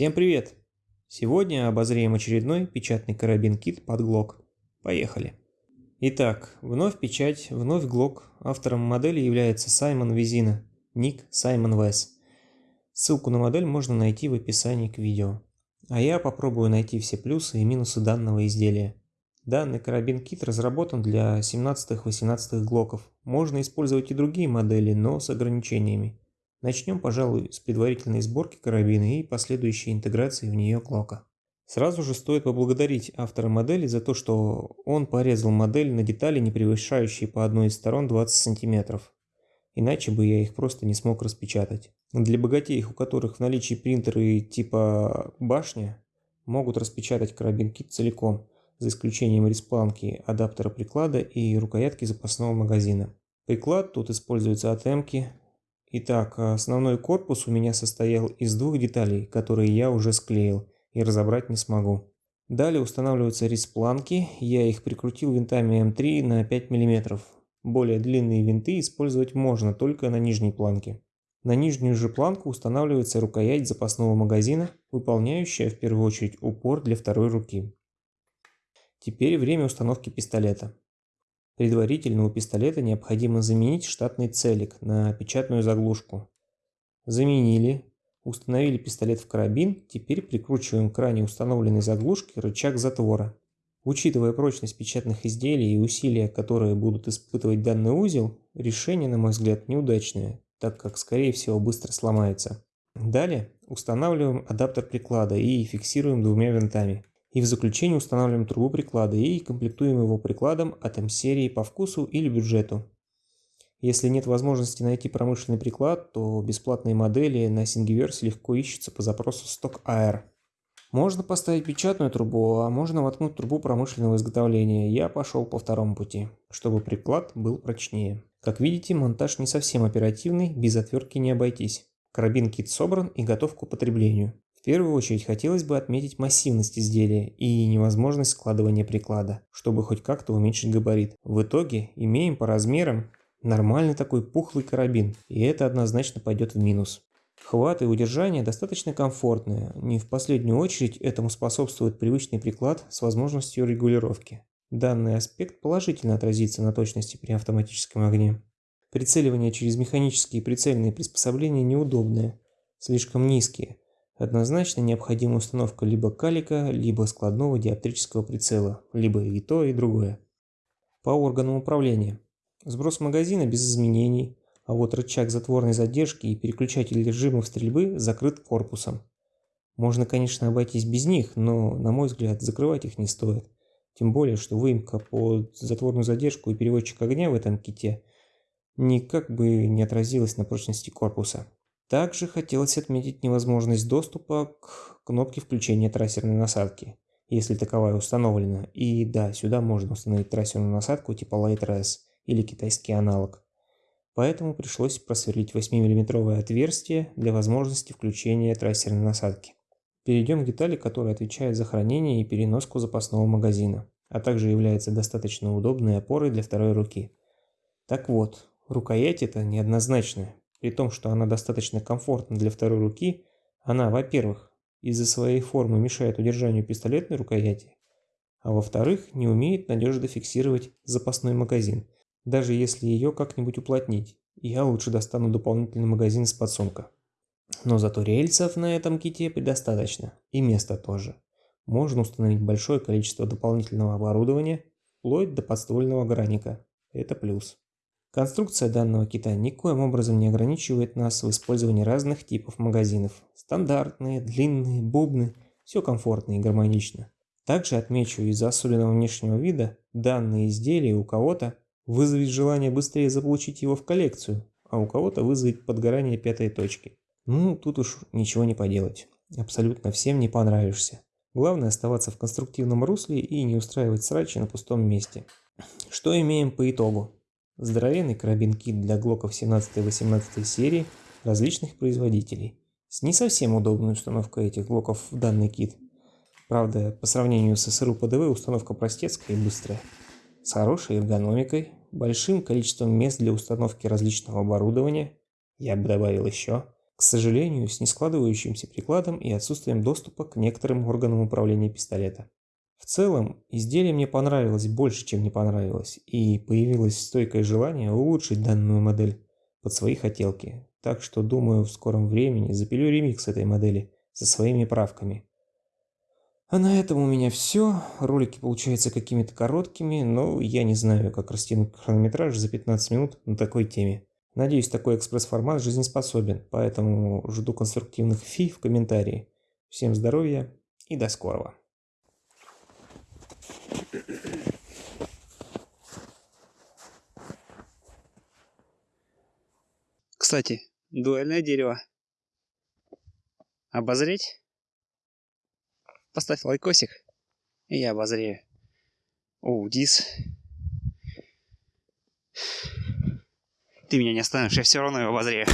Всем привет! Сегодня обозреем очередной печатный карабин-кит под Glock. Поехали! Итак, вновь печать, вновь Glock. Автором модели является Саймон Визина, ник Саймон Вес. Ссылку на модель можно найти в описании к видео. А я попробую найти все плюсы и минусы данного изделия. Данный карабин-кит разработан для 17-18 глоков. Можно использовать и другие модели, но с ограничениями. Начнем, пожалуй, с предварительной сборки карабина и последующей интеграции в нее глока. Сразу же стоит поблагодарить автора модели за то, что он порезал модель на детали, не превышающие по одной из сторон 20 см. Иначе бы я их просто не смог распечатать. Для богатеев, у которых в наличии принтеры типа башня, могут распечатать карабин-кит целиком – за исключением респланки, адаптера приклада и рукоятки запасного магазина. Приклад тут используется от Эмки. Итак, основной корпус у меня состоял из двух деталей, которые я уже склеил и разобрать не смогу. Далее устанавливаются респланки, я их прикрутил винтами М3 на 5 мм. Более длинные винты использовать можно только на нижней планке. На нижнюю же планку устанавливается рукоять запасного магазина, выполняющая в первую очередь упор для второй руки. Теперь время установки пистолета. Предварительно у пистолета необходимо заменить штатный целик на печатную заглушку. Заменили. Установили пистолет в карабин, теперь прикручиваем к ранее установленной заглушке рычаг затвора. Учитывая прочность печатных изделий и усилия, которые будут испытывать данный узел, решение, на мой взгляд, неудачное, так как, скорее всего, быстро сломается. Далее устанавливаем адаптер приклада и фиксируем двумя винтами. И в заключение устанавливаем трубу приклада и комплектуем его прикладом от М-серии по вкусу или бюджету. Если нет возможности найти промышленный приклад, то бесплатные модели на Thingiverse легко ищутся по запросу Stock AR. Можно поставить печатную трубу, а можно воткнуть трубу промышленного изготовления. Я пошел по второму пути, чтобы приклад был прочнее. Как видите, монтаж не совсем оперативный, без отвертки не обойтись. Карабин кит собран и готов к употреблению. В первую очередь хотелось бы отметить массивность изделия и невозможность складывания приклада, чтобы хоть как-то уменьшить габарит. В итоге имеем по размерам нормальный такой пухлый карабин, и это однозначно пойдет в минус. Хват и удержание достаточно комфортные, не в последнюю очередь этому способствует привычный приклад с возможностью регулировки. Данный аспект положительно отразится на точности при автоматическом огне. Прицеливание через механические прицельные приспособления неудобное, слишком низкие, Однозначно необходима установка либо калика, либо складного диоптрического прицела, либо и то, и другое. По органам управления. Сброс магазина без изменений, а вот рычаг затворной задержки и переключатель режимов стрельбы закрыт корпусом. Можно, конечно, обойтись без них, но, на мой взгляд, закрывать их не стоит. Тем более, что выемка под затворную задержку и переводчик огня в этом ките никак бы не отразилась на прочности корпуса. Также хотелось отметить невозможность доступа к кнопке включения трассерной насадки, если таковая установлена. И да, сюда можно установить трассерную насадку типа Light S или китайский аналог. Поэтому пришлось просверлить 8-мм отверстие для возможности включения трассерной насадки. Перейдем к детали, которая отвечает за хранение и переноску запасного магазина, а также является достаточно удобной опорой для второй руки. Так вот, рукоять это неоднозначная, при том, что она достаточно комфортна для второй руки, она, во-первых, из-за своей формы мешает удержанию пистолетной рукояти, а во-вторых, не умеет надежно фиксировать запасной магазин, даже если ее как-нибудь уплотнить. Я лучше достану дополнительный магазин с подсумка. Но зато рельсов на этом ките предостаточно, и места тоже. Можно установить большое количество дополнительного оборудования, вплоть до подствольного граника. Это плюс. Конструкция данного кита никоим образом не ограничивает нас в использовании разных типов магазинов. Стандартные, длинные, бубны – все комфортно и гармонично. Также отмечу, из-за особенного внешнего вида, данное изделие у кого-то вызовет желание быстрее заполучить его в коллекцию, а у кого-то вызовет подгорание пятой точки. Ну, тут уж ничего не поделать. Абсолютно всем не понравишься. Главное оставаться в конструктивном русле и не устраивать срачи на пустом месте. Что имеем по итогу? Здоровенный карабин-кит для глоков 17-18 серии различных производителей. С не совсем удобной установкой этих глоков в данный кит. Правда, по сравнению с СРУ ПДВ установка простецкая и быстрая. С хорошей эргономикой, большим количеством мест для установки различного оборудования, я бы добавил еще, К сожалению, с нескладывающимся прикладом и отсутствием доступа к некоторым органам управления пистолета. В целом, изделие мне понравилось больше, чем не понравилось, и появилось стойкое желание улучшить данную модель под свои хотелки. Так что, думаю, в скором времени запилю ремикс этой модели со своими правками. А на этом у меня все. Ролики получаются какими-то короткими, но я не знаю, как растянуть хронометраж за 15 минут на такой теме. Надеюсь, такой экспресс-формат жизнеспособен, поэтому жду конструктивных фи в комментарии. Всем здоровья и до скорого. Кстати, дуэльное дерево. Обозреть? Поставь лайкосик, и я обозрею. О, Дис. Ты меня не остановишь, я все равно его обозрею.